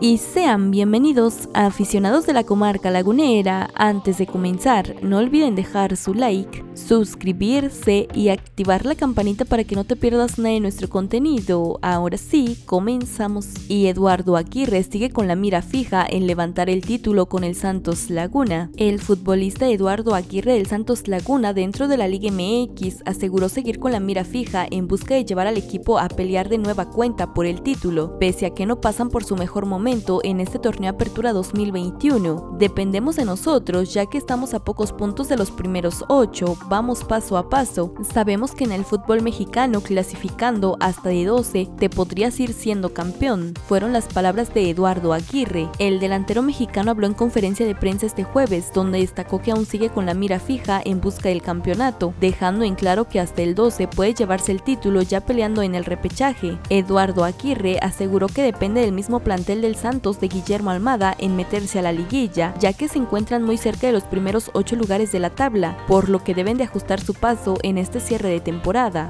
y sean bienvenidos a aficionados de la comarca lagunera. Antes de comenzar, no olviden dejar su like, suscribirse y activar la campanita para que no te pierdas nada de nuestro contenido. Ahora sí, comenzamos. Y Eduardo Aguirre sigue con la mira fija en levantar el título con el Santos Laguna. El futbolista Eduardo Aguirre del Santos Laguna dentro de la Liga MX aseguró seguir con la mira fija en busca de llevar al equipo a pelear de nueva cuenta por el título, pese a que no pasan por su mejor momento en este torneo Apertura 2021. Dependemos de nosotros ya que estamos a pocos puntos de los primeros 8, vamos paso a paso. Sabemos que en el fútbol mexicano clasificando hasta de 12 te podrías ir siendo campeón. Fueron las palabras de Eduardo Aguirre. El delantero mexicano habló en conferencia de prensa este jueves donde destacó que aún sigue con la mira fija en busca del campeonato, dejando en claro que hasta el 12 puede llevarse el título ya peleando en el repechaje. Eduardo Aguirre aseguró que depende del mismo plantel del Santos de Guillermo Almada en meterse a la liguilla, ya que se encuentran muy cerca de los primeros ocho lugares de la tabla, por lo que deben de ajustar su paso en este cierre de temporada.